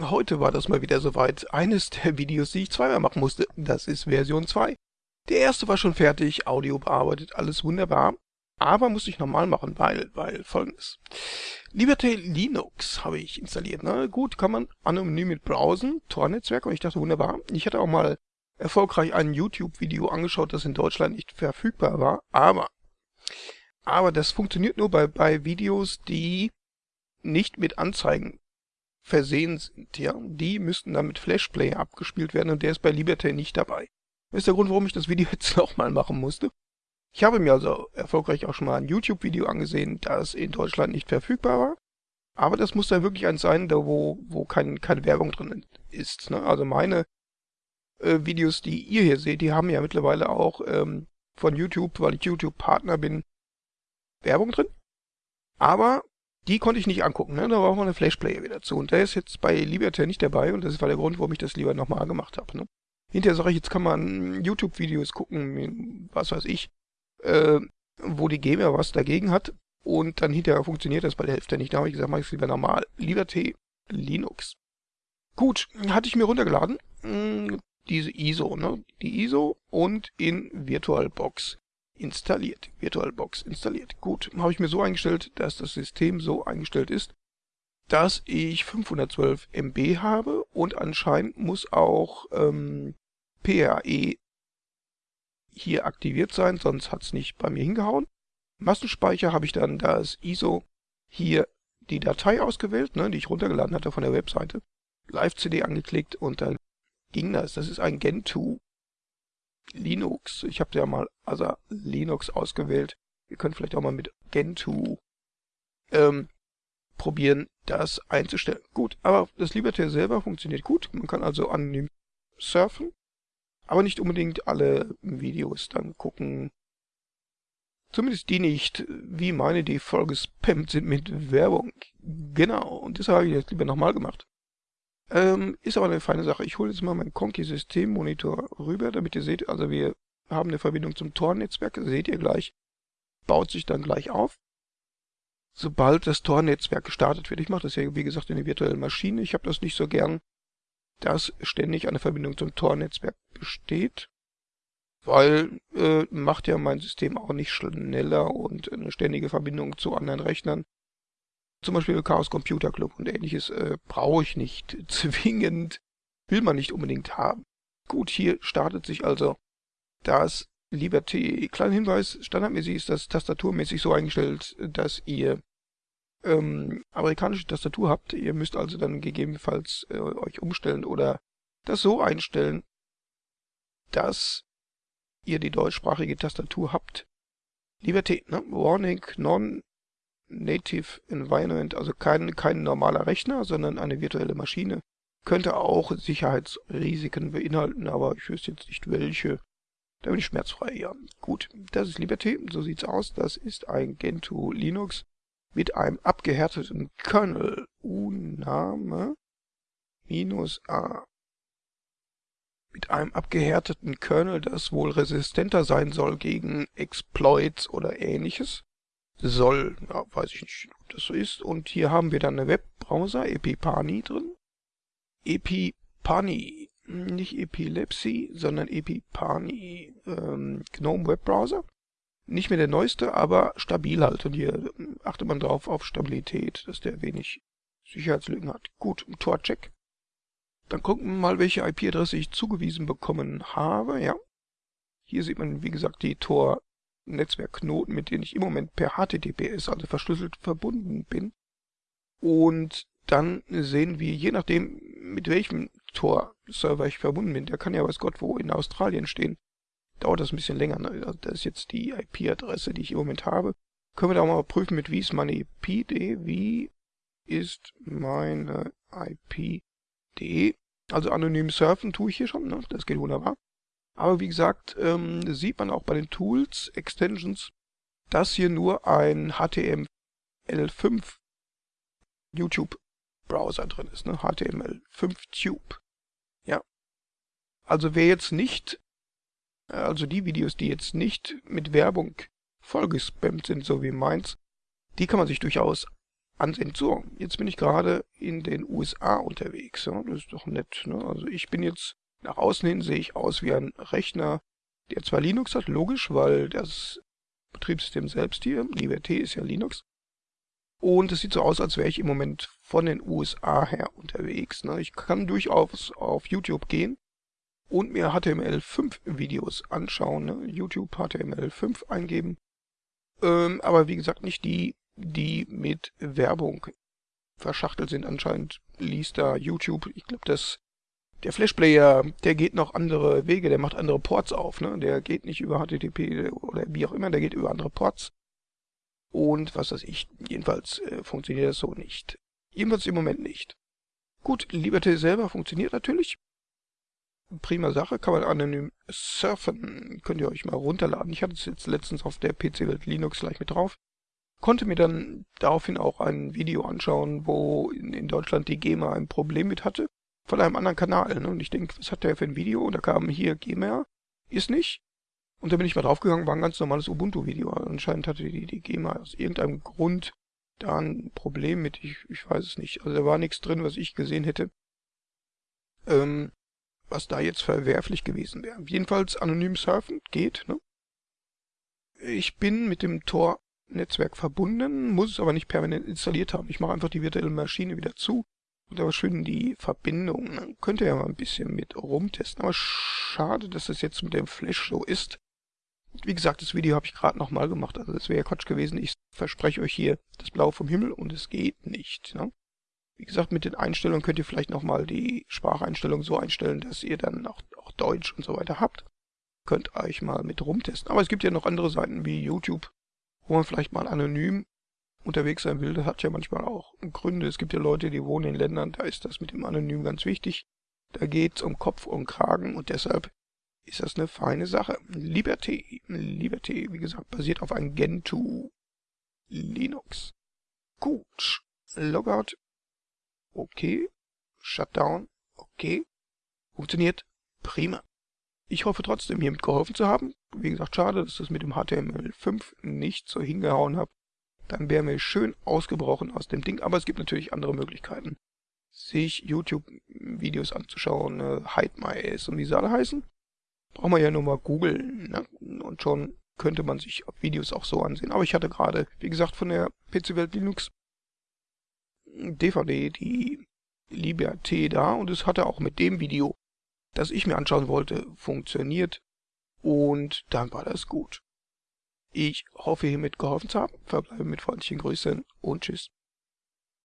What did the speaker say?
Heute war das mal wieder soweit. Eines der Videos, die ich zweimal machen musste. Das ist Version 2. Der erste war schon fertig, Audio bearbeitet, alles wunderbar. Aber musste ich nochmal machen, weil, weil folgendes. Liberty Linux habe ich installiert. Ne? Gut, kann man anonym mit browsen, Tor-Netzwerk. Und ich dachte, wunderbar. Ich hatte auch mal erfolgreich ein YouTube-Video angeschaut, das in Deutschland nicht verfügbar war. Aber, aber das funktioniert nur bei, bei Videos, die nicht mit Anzeigen versehen sind, ja, die müssten dann mit Flashplayer abgespielt werden und der ist bei Liberty nicht dabei. Das ist der Grund, warum ich das Video jetzt nochmal machen musste. Ich habe mir also erfolgreich auch schon mal ein YouTube-Video angesehen, das in Deutschland nicht verfügbar war. Aber das muss dann wirklich eins sein, da wo, wo kein, keine Werbung drin ist. Ne? Also meine äh, Videos, die ihr hier seht, die haben ja mittlerweile auch ähm, von YouTube, weil ich YouTube-Partner bin, Werbung drin. Aber die konnte ich nicht angucken, ne? da braucht man eine Flashplayer wieder zu. Und der ist jetzt bei Liberty nicht dabei und das war der Grund, warum ich das lieber nochmal gemacht habe. Ne? Hinterher sage ich, jetzt kann man YouTube-Videos gucken, was weiß ich, äh, wo die GEMA was dagegen hat. Und dann hinterher funktioniert das bei der Hälfte nicht. Da habe ich gesagt, mache ich es lieber normal. Liberty Linux. Gut, hatte ich mir runtergeladen. Hm, diese ISO, ne? Die ISO und in VirtualBox installiert. VirtualBox installiert. Gut, habe ich mir so eingestellt, dass das System so eingestellt ist, dass ich 512 MB habe und anscheinend muss auch ähm, PRE hier aktiviert sein, sonst hat es nicht bei mir hingehauen. Massenspeicher habe ich dann das ISO hier die Datei ausgewählt, ne, die ich runtergeladen hatte von der Webseite, Live-CD angeklickt und dann ging das. Das ist ein Gentoo Linux. Ich habe ja mal also Linux ausgewählt. Ihr könnt vielleicht auch mal mit Gentoo ähm, probieren, das einzustellen. Gut, aber das Liberty selber funktioniert gut. Man kann also anonym surfen, aber nicht unbedingt alle Videos dann gucken. Zumindest die nicht, wie meine, die voll gespammt sind mit Werbung. Genau, und das habe ich jetzt lieber nochmal gemacht. Ähm, ist aber eine feine Sache. Ich hole jetzt mal meinen Conky-System-Monitor rüber, damit ihr seht, also wir haben eine Verbindung zum Tor-Netzwerk, seht ihr gleich, baut sich dann gleich auf. Sobald das Tor-Netzwerk gestartet wird, ich mache das ja wie gesagt in der virtuellen Maschine, ich habe das nicht so gern, dass ständig eine Verbindung zum Tor-Netzwerk besteht, weil äh, macht ja mein System auch nicht schneller und eine ständige Verbindung zu anderen Rechnern zum Beispiel Chaos Computer Club und ähnliches äh, brauche ich nicht zwingend, will man nicht unbedingt haben. Gut, hier startet sich also das Liberty. Kleiner Hinweis, standardmäßig ist das tastaturmäßig so eingestellt, dass ihr ähm, amerikanische Tastatur habt. Ihr müsst also dann gegebenenfalls äh, euch umstellen oder das so einstellen, dass ihr die deutschsprachige Tastatur habt. Liberty, ne? Warning, non Native Environment, also kein, kein normaler Rechner, sondern eine virtuelle Maschine. Könnte auch Sicherheitsrisiken beinhalten, aber ich wüsste jetzt nicht welche. Da bin ich schmerzfrei, ja. Gut, das ist Liberty, so sieht's aus. Das ist ein Gentoo Linux mit einem abgehärteten Kernel. U-Name minus A. Mit einem abgehärteten Kernel, das wohl resistenter sein soll gegen Exploits oder ähnliches soll. Ja, weiß ich nicht, ob das so ist. Und hier haben wir dann eine Webbrowser, Epipani drin. Epipani, nicht Epilepsy, sondern Epipani, ähm, GNOME Webbrowser. Nicht mehr der neueste, aber stabil halt. Und hier achtet man drauf auf Stabilität, dass der wenig Sicherheitslücken hat. Gut, Tor-Check. Dann gucken wir mal, welche IP-Adresse ich zugewiesen bekommen habe. Ja. Hier sieht man, wie gesagt, die Tor Netzwerkknoten, mit denen ich im Moment per HTTPS, also verschlüsselt, verbunden bin. Und dann sehen wir, je nachdem, mit welchem Tor-Server ich verbunden bin, der kann ja weiß Gott wo in Australien stehen, dauert das ein bisschen länger. Ne? Also das ist jetzt die IP-Adresse, die ich im Moment habe. Können wir da mal prüfen, mit wie ist meine IP.de, wie ist meine IP.de. Also anonym surfen tue ich hier schon, ne? das geht wunderbar. Aber wie gesagt, ähm, sieht man auch bei den Tools, Extensions, dass hier nur ein HTML5 YouTube Browser drin ist, ne? HTML5 Tube. Ja. Also wer jetzt nicht, also die Videos, die jetzt nicht mit Werbung vollgespammt sind, so wie meins, die kann man sich durchaus ansehen. So, jetzt bin ich gerade in den USA unterwegs. Ja, das ist doch nett. Ne? Also ich bin jetzt nach außen hin sehe ich aus wie ein Rechner, der zwar Linux hat, logisch, weil das Betriebssystem selbst hier, Liberté ist ja Linux. Und es sieht so aus, als wäre ich im Moment von den USA her unterwegs. Ne? Ich kann durchaus auf YouTube gehen und mir HTML5 Videos anschauen. Ne? YouTube HTML5 eingeben. Ähm, aber wie gesagt, nicht die, die mit Werbung verschachtelt sind. Anscheinend liest da YouTube, ich glaube, das der Flashplayer, der geht noch andere Wege, der macht andere Ports auf, ne? Der geht nicht über HTTP oder wie auch immer, der geht über andere Ports. Und was weiß ich, jedenfalls äh, funktioniert das so nicht. Jedenfalls im Moment nicht. Gut, Liberty selber funktioniert natürlich. Prima Sache, kann man anonym surfen. Könnt ihr euch mal runterladen. Ich hatte es jetzt letztens auf der PC-Welt Linux gleich mit drauf. Konnte mir dann daraufhin auch ein Video anschauen, wo in, Deutschland die GEMA ein Problem mit hatte von einem anderen Kanal. Ne? Und ich denke, was hat der für ein Video? Und da kam hier GEMA, ist nicht. Und da bin ich mal draufgegangen, war ein ganz normales Ubuntu-Video. Anscheinend hatte die, die GEMA aus irgendeinem Grund da ein Problem mit, ich, ich weiß es nicht. Also da war nichts drin, was ich gesehen hätte, ähm, was da jetzt verwerflich gewesen wäre. Jedenfalls anonym surfen geht. Ne? Ich bin mit dem Tor-Netzwerk verbunden, muss es aber nicht permanent installiert haben. Ich mache einfach die virtuelle Maschine wieder zu aber schön die Verbindung. Man könnte ja mal ein bisschen mit rumtesten. Aber schade, dass es jetzt mit dem Flash so ist. Wie gesagt, das Video habe ich gerade nochmal gemacht. Also das wäre ja Quatsch gewesen. Ich verspreche euch hier das Blau vom Himmel und es geht nicht. Ne? Wie gesagt, mit den Einstellungen könnt ihr vielleicht nochmal die Spracheinstellung so einstellen, dass ihr dann auch, auch Deutsch und so weiter habt. Könnt euch mal mit rumtesten. Aber es gibt ja noch andere Seiten wie YouTube, wo man vielleicht mal anonym unterwegs sein will, das hat ja manchmal auch Gründe. Es gibt ja Leute, die wohnen in Ländern, da ist das mit dem Anonym ganz wichtig. Da geht's um Kopf und Kragen und deshalb ist das eine feine Sache. Liberté, Liberté, wie gesagt, basiert auf einem Gentoo Linux. Gut. Logout. Okay. Shutdown. Okay. Funktioniert prima. Ich hoffe trotzdem hiermit geholfen zu haben. Wie gesagt, schade, dass das mit dem HTML5 nicht so hingehauen hat dann wären wir schön ausgebrochen aus dem Ding. Aber es gibt natürlich andere Möglichkeiten, sich YouTube-Videos anzuschauen, äh, Hide My Ass und wie sie alle heißen. Braucht man ja nur mal googeln ne? und schon könnte man sich Videos auch so ansehen. Aber ich hatte gerade, wie gesagt, von der PC Welt Linux DVD die Liberté da und es hatte auch mit dem Video, das ich mir anschauen wollte, funktioniert und dann war das gut. Ich hoffe hiermit geholfen zu haben, verbleibe mit freundlichen Grüßen und tschüss.